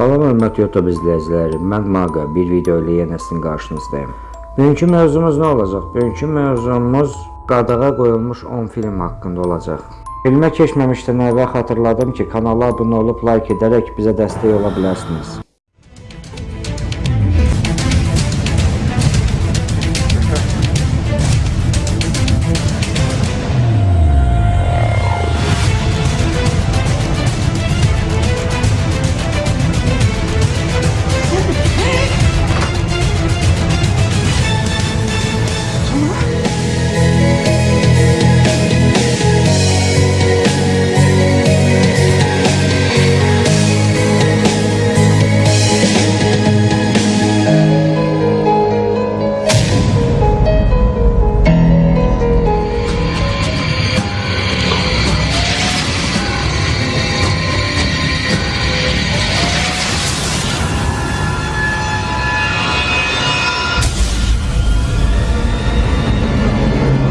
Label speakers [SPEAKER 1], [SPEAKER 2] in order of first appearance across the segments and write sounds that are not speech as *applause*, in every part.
[SPEAKER 1] Salam hörmətli YouTube izləyiciləri, mən Maqa bir video ilə yenə sizin qarşınızdayım. Bugünkü mövzumuz nə olacaq? Bugünkü mövzumuz qadağa qoyulmuş 10 film haqqında olacaq. Filmə keçməmişdən əvvəl xatırladım ki, kanala abunə olub like edərək bizə dəstək ola bilərsiniz.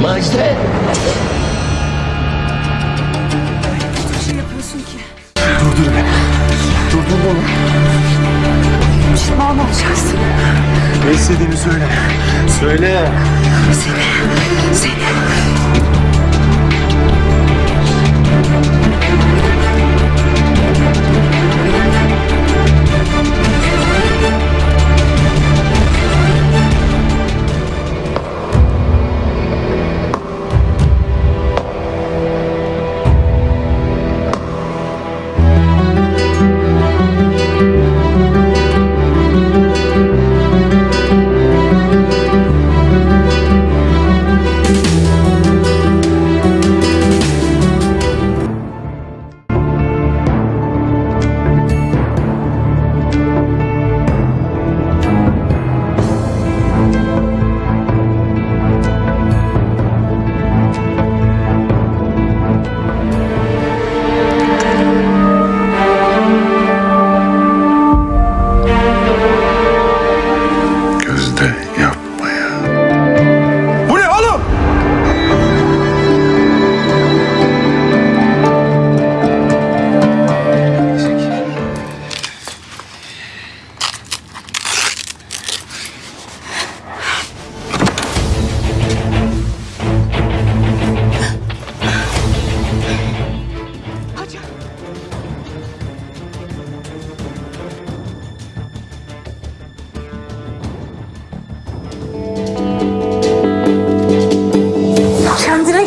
[SPEAKER 2] Macide.
[SPEAKER 3] şey yapıyorsun ki?
[SPEAKER 2] Durdur beni. Durdur beni.
[SPEAKER 3] Pişman olacaksın.
[SPEAKER 2] Ne istediğini söyle. Söyle.
[SPEAKER 3] Seni, seni.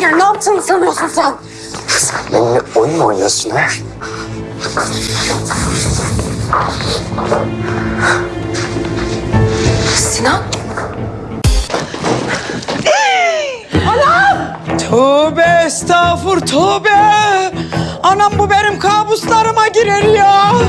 [SPEAKER 4] ya?
[SPEAKER 2] Ne
[SPEAKER 3] yaptığını sanıyorsun sen?
[SPEAKER 2] Sen benimle oyun mu oynuyorsun ha?
[SPEAKER 3] Sinan? *gasps*
[SPEAKER 5] Tövbe estağfur tövbe. Anam bu benim kabuslarıma girer ya.